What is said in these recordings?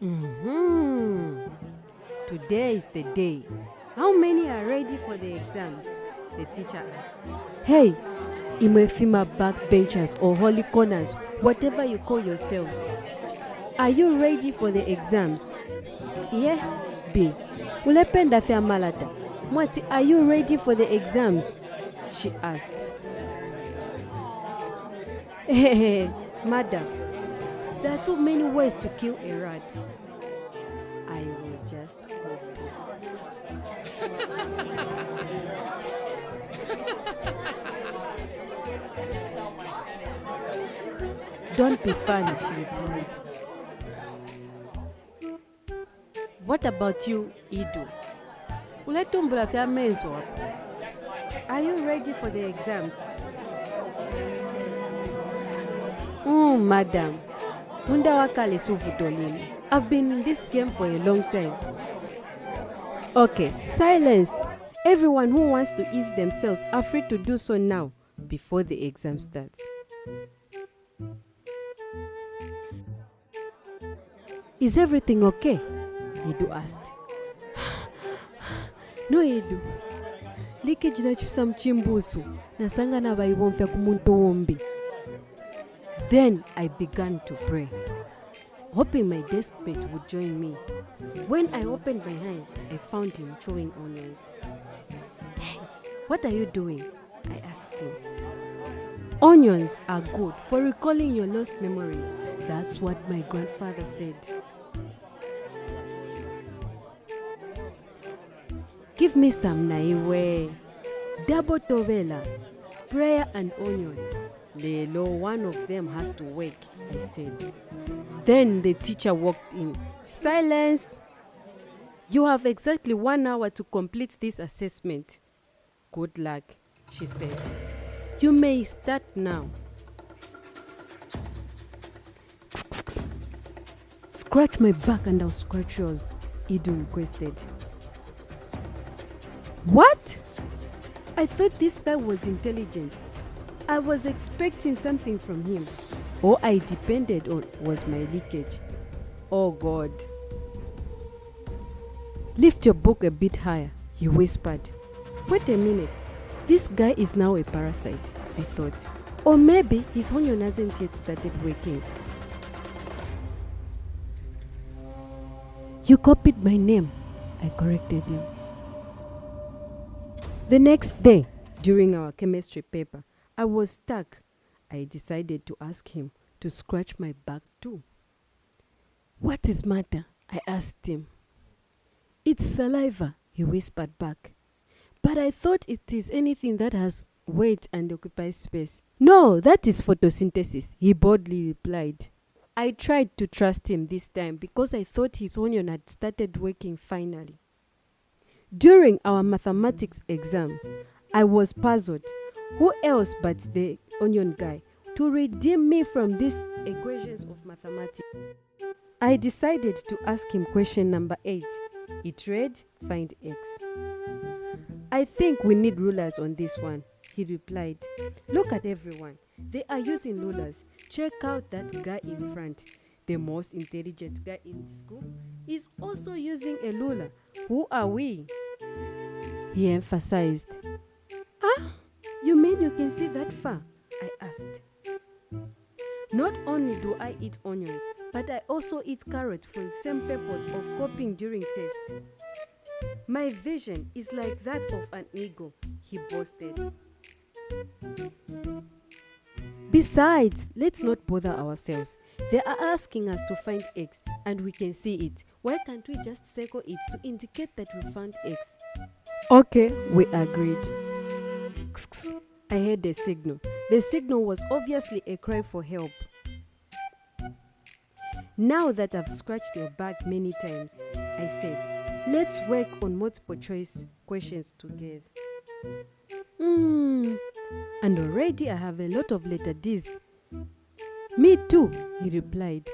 hmm Today is the day. How many are ready for the exam? The teacher asked. Hey, Imefima backbenchers or holy corners, whatever you call yourselves. Are you ready for the exams? Yeah, B. Ulependa fya malata. Mwati, are you ready for the exams? She asked. Hey, Madam, there are too many ways to kill a rat. I will just. Don't be funny, she replied. What about you, Idu? Are you ready for the exams? Mm, madam. Munda wakale suvutolini. I've been in this game for a long time. Okay, silence. Everyone who wants to ease themselves are free to do so now before the exam starts. Is everything okay? Edu asked. no Edu. Leakage nachisa mchimbusu nasangana vaivomfya kumuntu wombi. Then I began to pray, hoping my deskmate would join me. When I opened my eyes, I found him chewing onions. Hey, what are you doing? I asked him. Onions are good for recalling your lost memories. That's what my grandfather said. Give me some naiwe. Double tovela, prayer and onion. Lelo, one of them has to work, I said. Then the teacher walked in. Silence! You have exactly one hour to complete this assessment. Good luck, she said. You may start now. Scratch my back and I'll scratch yours, Idu requested. What? I thought this guy was intelligent. I was expecting something from him. All I depended on was my leakage. Oh God. Lift your book a bit higher, he whispered. Wait a minute. This guy is now a parasite, I thought. Or maybe his onion hasn't yet started working. You copied my name, I corrected him. The next day, during our chemistry paper, I was stuck. I decided to ask him to scratch my back too. What is matter? I asked him. It's saliva, he whispered back. But I thought it is anything that has weight and occupies space. No, that is photosynthesis, he boldly replied. I tried to trust him this time because I thought his onion had started working finally. During our mathematics exam, I was puzzled. Who else but the onion guy to redeem me from these equations of mathematics? I decided to ask him question number 8. It read, find x. I think we need rulers on this one, he replied. Look at everyone. They are using rulers. Check out that guy in front. The most intelligent guy in the school is also using a ruler. Who are we? He emphasized. Ah, you mean you can see that far? I asked. Not only do I eat onions, but I also eat carrots for the same purpose of coping during tests. My vision is like that of an eagle, he boasted. Besides, let's not bother ourselves. They are asking us to find X and we can see it. Why can't we just circle it to indicate that we found X? Okay, we agreed. I heard a signal. The signal was obviously a cry for help. Now that I've scratched your back many times, I said, let's work on multiple choice questions together. Hmm, and already I have a lot of letter D's. Me too, he replied.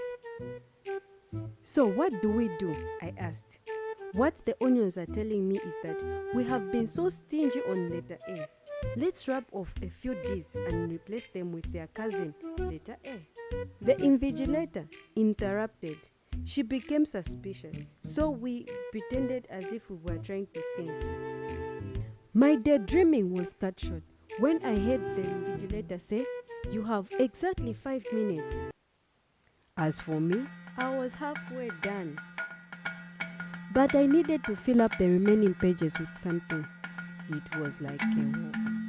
So, what do we do? I asked. What the onions are telling me is that we have been so stingy on letter A. Let's rub off a few D's and replace them with their cousin, letter A. The invigilator interrupted. She became suspicious, so we pretended as if we were trying to think. My daydreaming was cut short when I heard the invigilator say, You have exactly five minutes. As for me, I was halfway done. But I needed to fill up the remaining pages with something. It was like a war.